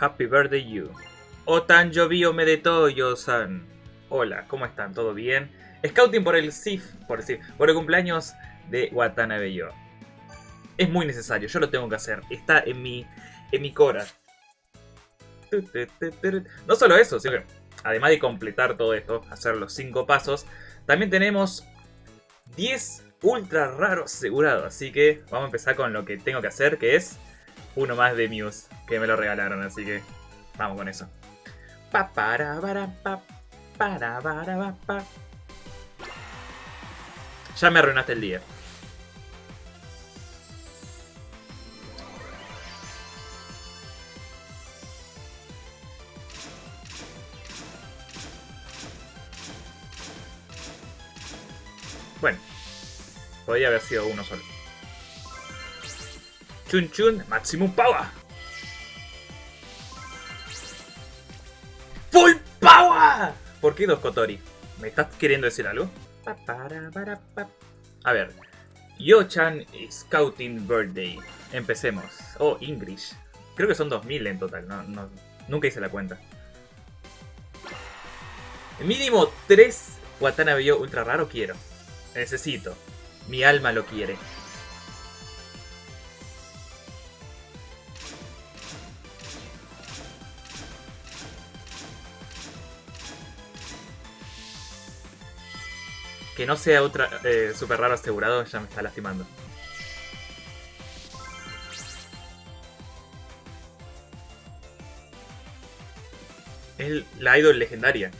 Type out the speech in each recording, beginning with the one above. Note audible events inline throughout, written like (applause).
Happy birthday you. Otanjobi Omedetoyo-san. Hola, ¿cómo están? ¿Todo bien? Scouting por el SIF, por el por el cumpleaños de Watanabe Yo. Es muy necesario, yo lo tengo que hacer. Está en mi, en mi cora. No solo eso, sino que además de completar todo esto, hacer los 5 pasos, también tenemos 10 ultra raros asegurados. Así que vamos a empezar con lo que tengo que hacer, que es uno más de Muse, que me lo regalaron, así que vamos con eso. Pa para para pa para para pa. Ya me arruinaste el día. Bueno, podría haber sido uno solo. Chun Chun Maximum Power. ¡Full Power! ¿Por qué dos Kotori? ¿Me estás queriendo decir algo? A ver. Yo-chan Scouting Birthday. Empecemos. Oh, English. Creo que son 2000 en total. No, nunca hice la cuenta. Mínimo 3 Watanabe ultra raro quiero. Necesito. Mi alma lo quiere. Que no sea otra eh, super raro asegurado ya me está lastimando. Es la idol legendaria,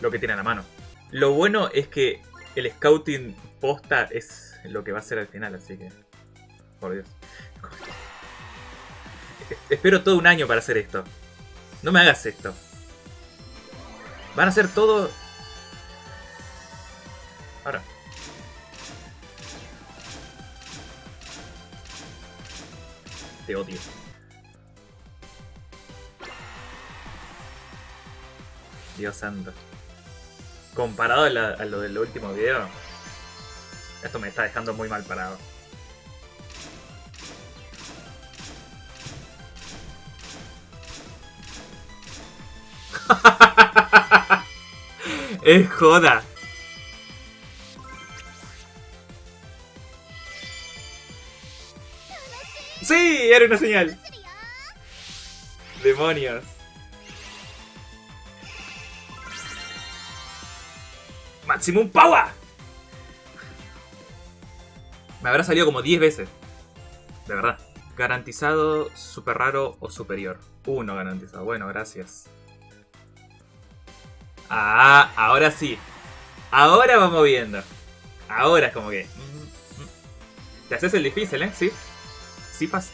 lo que tiene a la mano. Lo bueno es que el scouting posta es lo que va a ser al final, así que... Por Dios. Espero todo un año para hacer esto. No me hagas esto. Van a hacer todo... Ahora. Te odio. Dios santo comparado a, lo del último video, esto me está dejando muy mal parado. (laughs) es joda. Sí, era una señal. Demonios. Maximum Power. Me habrá salido como 10 veces. De verdad. Garantizado, super raro o superior. Uno garantizado. Bueno, gracias. Ah, ahora sí. Ahora vamos viendo. Ahora es como que... Mm, mm. Te haces el difícil, ¿eh? Sí. Sí pasa.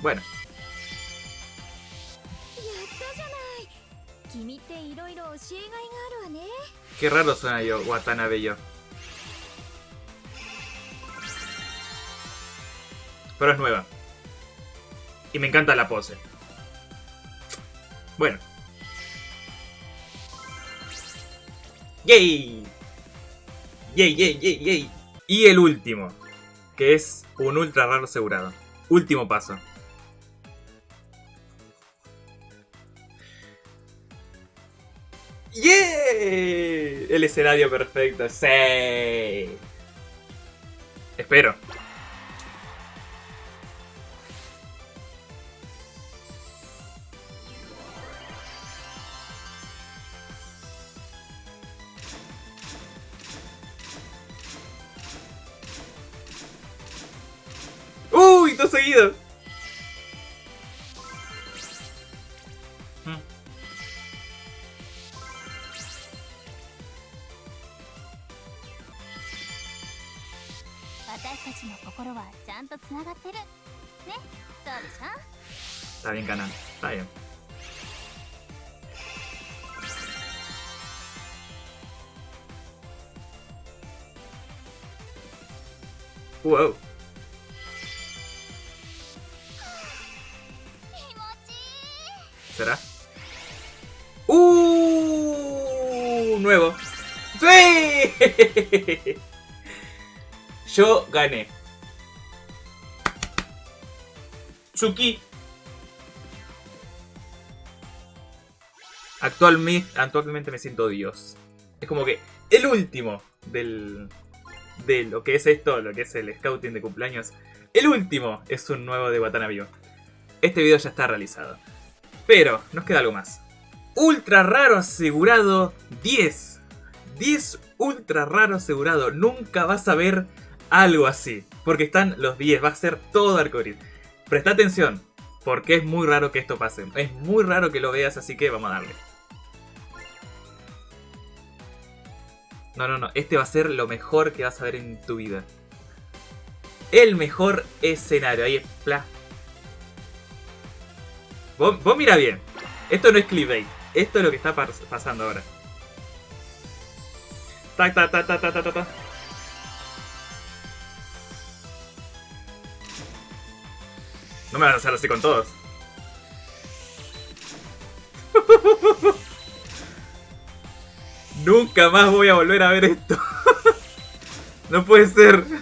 Bueno. Qué raro suena yo, Watanabe yo. Pero es nueva. Y me encanta la pose. Bueno. ¡Yay! ¡Yay, yay, yay, yay! Y el último, que es un ultra raro asegurado. Último paso. ¡Yeah! El escenario perfecto, sí. Espero. Seguido. Está bien, canal. Está bien. Wow. ¿Será? ¡Uh! Nuevo. ¡Sí! (laughs) Yo gané. Tsuki. Actualmente, actualmente me siento Dios. Es como que el último del, de lo que es esto, lo que es el scouting de cumpleaños. El último es un nuevo de Watanabe. Este video ya está realizado. Pero nos queda algo más. Ultra raro asegurado 10. 10 ultra raro asegurado. Nunca vas a ver algo así. Porque están los 10. Va a ser todo arcoíris. Presta atención. Porque es muy raro que esto pase. Es muy raro que lo veas. Así que vamos a darle. No, no, no. Este va a ser lo mejor que vas a ver en tu vida. El mejor escenario. Ahí es. Pla. Vos, vos mira bien. Esto no es clickbait. Esto es lo que está pasando ahora. Ta ta ta ta ta ta ta. No me vas a hacer así con todos. (laughs) Nunca más voy a volver a ver esto. (laughs) no puede ser. (laughs)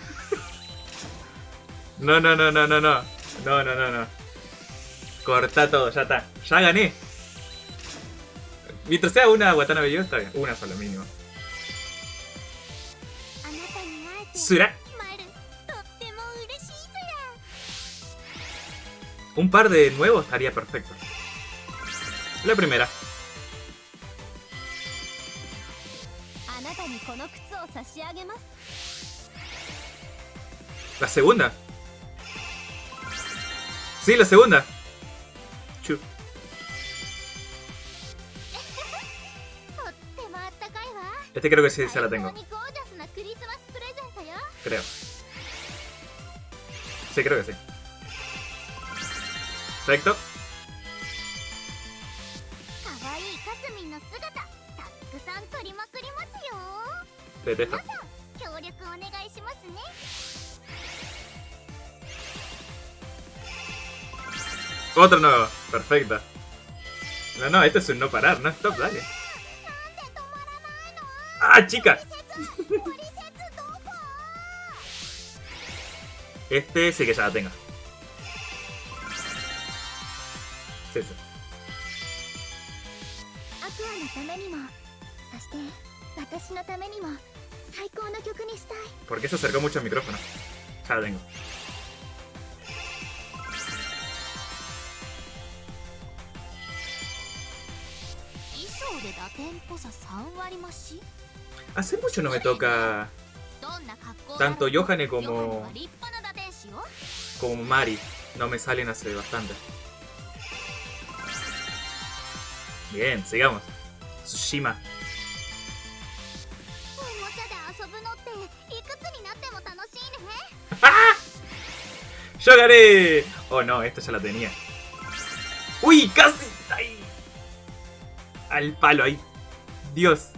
No, no, no, no, no, no. No, no, no, no. Corta todo, ya está. Ya gané. Mientras sea una Watanabe yo, está bien. Una sola mínimo. Sura. Un par de nuevos estaría perfecto. La primera. La segunda. Sí, la segunda. Este creo que sí, ya la tengo. Creo. Sí, creo que sí. Perfecto. Detesto. Otro nuevo. Perfecto. No, no, esto es un no parar, no stop, dale. ¡Ah, chica! Este sí que ya la tengo. Sí, sí. ¿Por qué se acercó mucho al micrófono? Ya la tengo. Hace mucho no me toca tanto Yohane como como Mari. No me salen hace bastante. Bien, sigamos. Tsushima. (laughs) ¡Yo gané! Oh no, esta ya la tenía. ¡Uy! ¡Casi! ¡Ahí! Al palo ahí. Dios.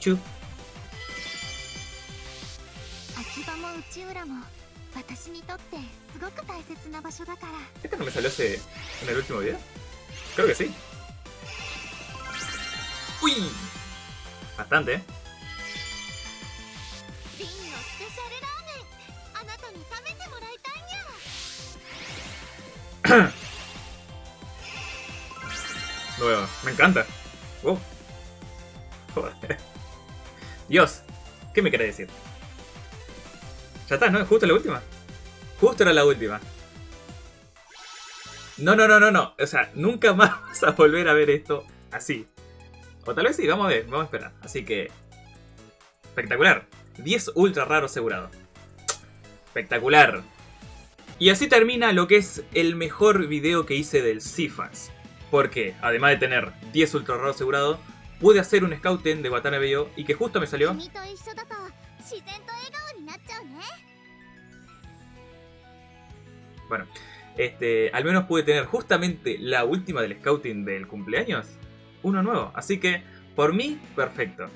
Chu. ¿Este no me salió hace en el último video? Creo que sí. ¡Uy! Bastante, ¿eh? Nueva, me encanta. Oh. Joder. Dios, ¿qué me quiere decir? Ya está, ¿no? Justo la última. Justo era la última. No, no, no, no, no. O sea, nunca más (laughs) vas a volver a ver esto así. O tal vez sí, vamos a ver, vamos a esperar. Así que... Espectacular. 10 ultra raros asegurado. Espectacular. Y así termina lo que es el mejor video que hice del Sifans. Porque, además de tener 10 ultra raros asegurados, pude hacer un scouting de Watanabe y que justo me salió... Bueno, este, al menos pude tener justamente la última del scouting del cumpleaños. Uno nuevo, así que por mí, perfecto.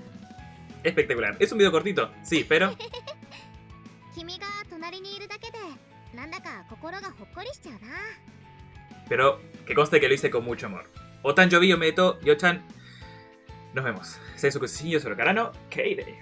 Espectacular. Es un video cortito, sí, pero... (laughs) Pero que conste que lo hice con mucho amor. Otan Yobi Meto, Yochan. Nos vemos. Sei Sukushi, yo soy Karano, K-Day.